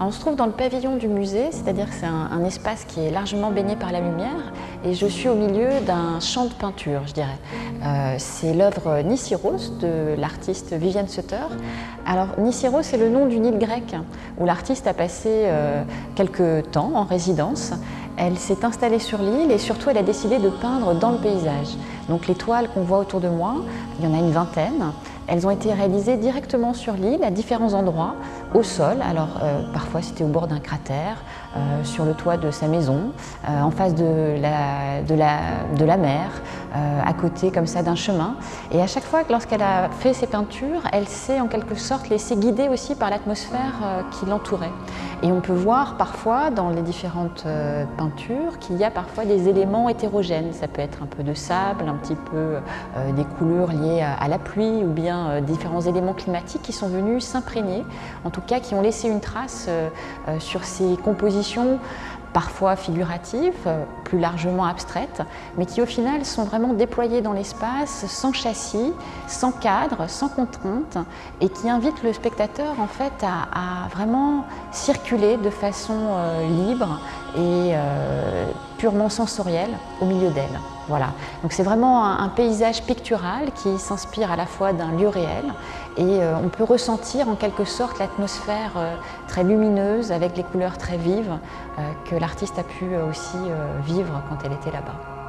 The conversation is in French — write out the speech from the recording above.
on se trouve dans le pavillon du musée, c'est-à-dire que c'est un, espace qui est largement baigné par la lumière et je suis au milieu d'un champ de peinture, je dirais. Euh, c'est l'œuvre Nisiros de l'artiste Viviane Sutter. Alors Nisiros, c'est le nom d'une île grecque où l'artiste a passé euh, quelques temps en résidence. Elle s'est installée sur l'île et surtout elle a décidé de peindre dans le paysage. Donc les toiles qu'on voit autour de moi, il y en a une vingtaine. Elles ont été réalisées directement sur l'île, à différents endroits, au sol. Alors euh, parfois c'était au bord d'un cratère, euh, sur le toit de sa maison, euh, en face de la, mer, à côté comme ça d'un chemin. Et à chaque fois, lorsqu'elle a fait ses peintures, elle s'est en quelque sorte laissée guider aussi par l'atmosphère qui l'entourait. Et on peut voir parfois dans les différentes peintures qu'il y a parfois des éléments hétérogènes. Ça peut être un peu de sable, un petit peu des couleurs liées à la pluie ou bien euh, différents éléments climatiques qui sont venus s'imprégner, en tout cas qui ont laissé une trace euh, euh, sur ces compositions parfois figuratives, plus largement abstraites, mais qui au final sont vraiment déployées dans l'espace, sans châssis, sans cadre, sans contrainte, et qui invitent le spectateur en fait à, vraiment circuler de façon libre et purement sensorielle au milieu d'elle. Voilà. Donc c'est vraiment un, paysage pictural qui s'inspire à la fois d'un lieu réel et euh, on peut ressentir en quelque sorte l'atmosphère euh, très lumineuse avec les couleurs très vives euh, que l'artiste a pu aussi vivre quand elle était là-bas.